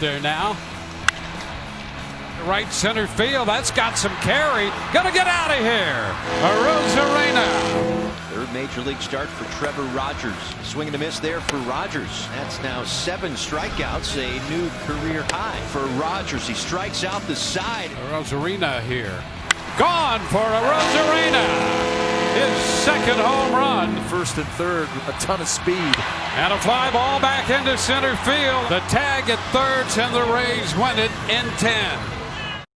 there now. Right center field. That's got some carry. Gonna get out of here. Arozarena. Third major league start for Trevor Rogers. Swing and a miss there for Rogers. That's now seven strikeouts, a new career high for Rogers. He strikes out the side. Arozarena here. Gone for. His second home run. First and third, a ton of speed. And a fly ball back into center field. The tag at third, and the Rays win it in 10.